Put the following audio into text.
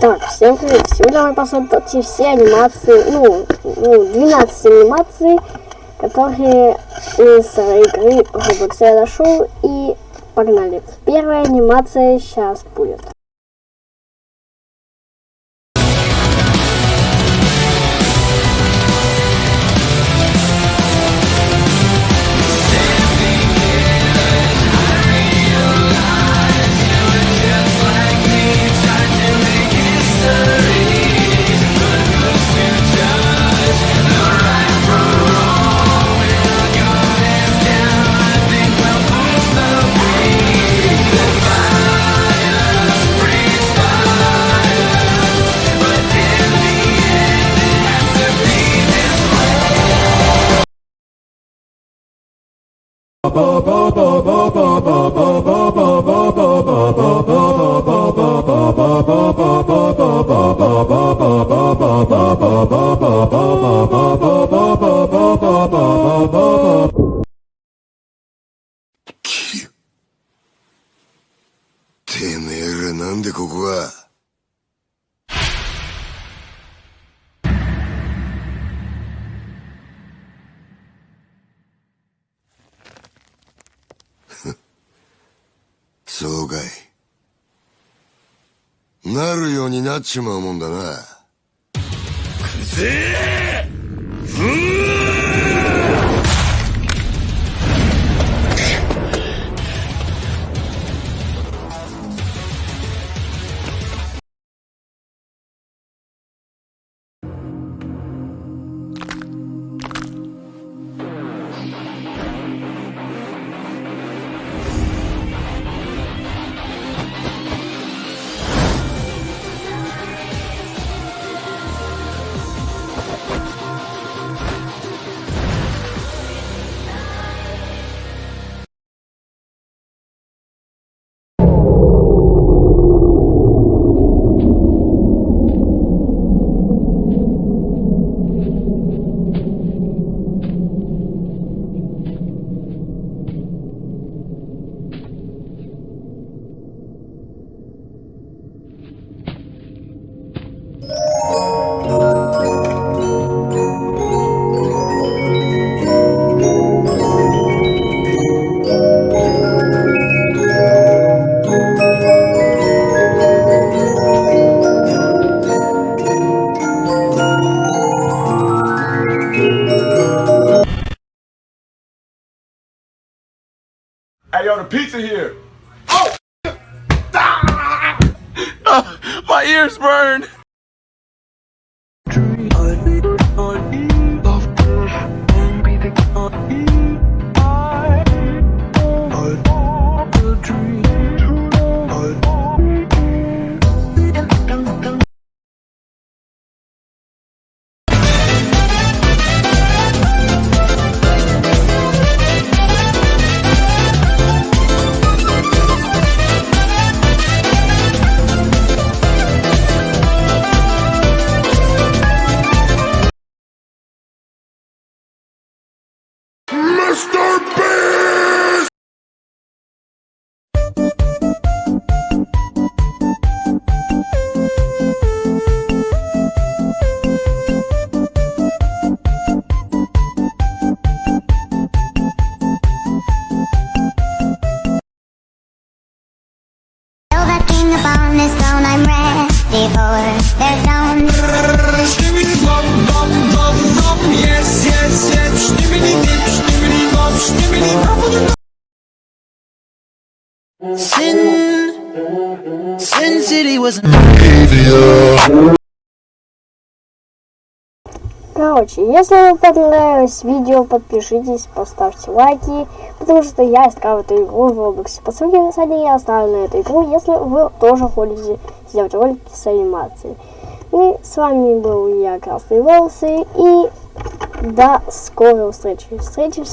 Так, всем привет! Сегодня мы посмотрим все анимации, ну, ну, 12 анимаций, которые из игры Roblox я нашел, и погнали. Первая анимация сейчас будет. てめえらなんでここは？そうかい。なるようになっちまうもんだな「Hey, yo, the pizza here. Oh! Ah! my ears burn. Mr. Beast! Tell that king upon his throne I'm ready for their zone. Sin Sin City was Короче, если вам понравилось видео, подпишитесь, поставьте лайки, потому что я искал эту игру в Roblox. По ссылке в описании я оставлю на эту игру, если вы тоже хотите сделать ролики с анимацией. И с вами был я, Красные Волосы, и до скорой встречи. Встретимся.